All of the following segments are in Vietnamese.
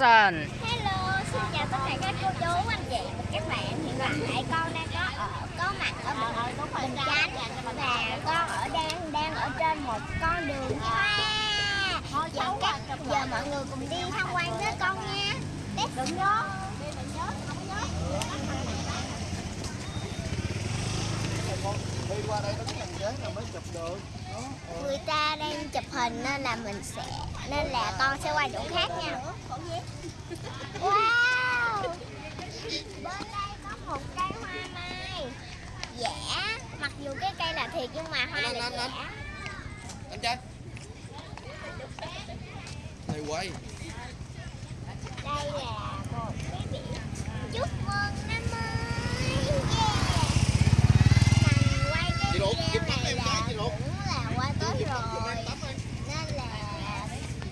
Action Hello, xin chào tất cả các cô chú, anh chị và các bạn. Hiện tại con đang có ở có mặt ở Bình Bình Chánh Và con ở đang đang ở trên một con đường hoa. Giờ, các, giờ mọi người cùng đi tham quan với con nha. Đừng nhớ đi qua đây nó là mới chụp được Người ta đang chụp hình nên là mình sẽ Nên là con sẽ qua chỗ khác nha. Wow! Bên đây có một cây hoa mai. Giả Mặc dù cái cây là thiệt nhưng mà hoa là giả anh trai. Thầy quay Đây là một cái biển Chúc mừng năm mới Yeah Mình quay cái Chị Lục, video kịp tắm này em là cái, chị Lục. cũng là qua Tết rồi Nên là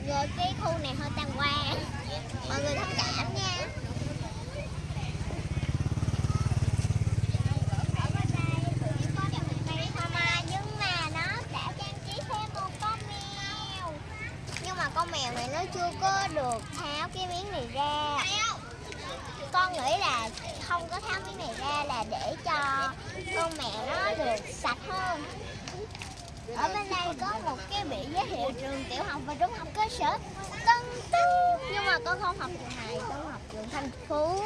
Rồi cái khu này hơi tan quang Mọi người thông cảm nha Ở bên đây cũng có một cây hoa mai Nhưng mà nó đã trang trí thêm một con mèo nhưng mà con mèo này nó chưa có được tháo cái miếng này ra. Con nghĩ là không có tháo miếng này ra là để cho con mèo nó được sạch hơn. Ở bên đây có một cái biển giới thiệu trường tiểu học và trung học cơ sở Tân Tân nhưng mà con không học trường này, con học trường Thành Phú.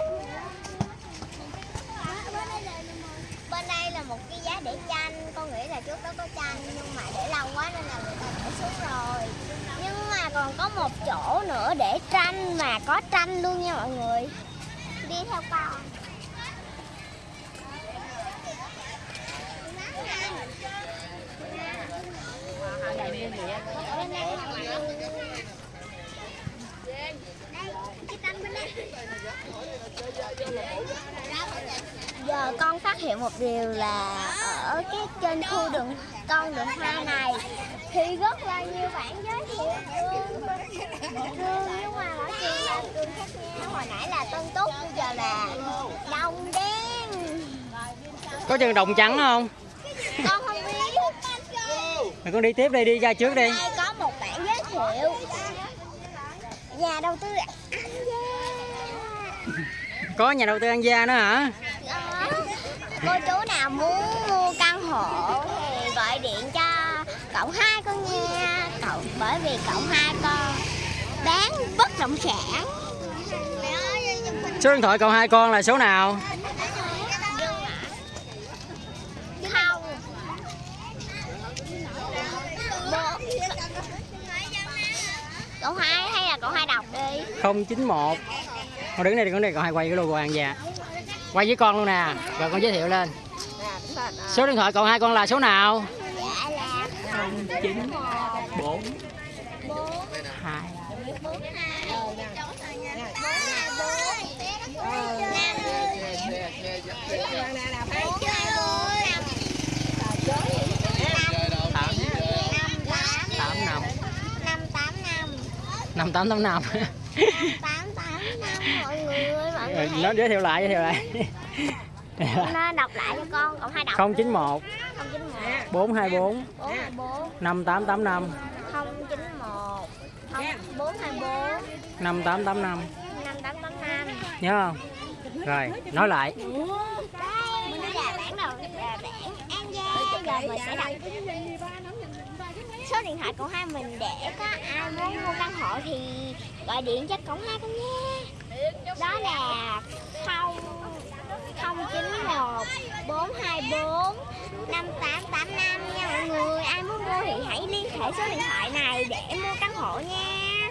Bên đây là một cái giá để chanh. con nghĩ là trước đó có chanh, nhưng mà để lâu quá nên là người ta để xuống rồi còn có một chỗ nữa để tranh mà có tranh luôn nha mọi người. Đi theo con. Đây đây cái tranh bên đây giờ con phát hiện một điều là ở cái trên khu đường con đường hoa này thì rất là nhiều bạn giới thiệu. Trường trường nhưng mà ở trường là trường khác nhau hồi nãy là tân túc bây giờ là đồng đen. Có trường đồng trắng không? con không biết. Mày con đi tiếp đi, đi ra trước đi. Đây có một bạn giới thiệu. Nhà đầu tư anh gia. Có nhà đầu tư ăn gia nữa hả? Cô chú nào muốn mua căn hộ thì gọi điện cho cậu hai con nha. Cậu bởi vì cậu hai con bán bất động sản. Số điện thoại cậu hai con là số nào? không. Cậu hai hay là cậu hai đọc đi. 091 Con đứng đây con đây cậu hai quay cái logo ăn gia Quay với con luôn nè Rồi con giới thiệu lên Số điện thoại cậu hai con là số nào? là 09 4 bốn 2 bốn hai năm Tám. năm tám 8 5 năm tám năm 5885 tám tám năm mọi người ơi mọi người Nó giới thiệu lại, giới thiệu lại. Nó đọc lại cho con còn hai đọc 091 không chín một. 424 bốn hai bốn. 5885 không chín một không bốn hai bốn 5885 năm tám tám năm. Nhớ không? Rồi, nói lại. Mình sẽ số điện thoại của hai mình để có ai muốn mua căn hộ thì gọi điện cho cổng hai con nha đó là không không chín một, bốn hai bốn, năm tám tám năm nha mọi người. Ai muốn mua thì hãy liên hệ số điện thoại này để mua căn hộ nha.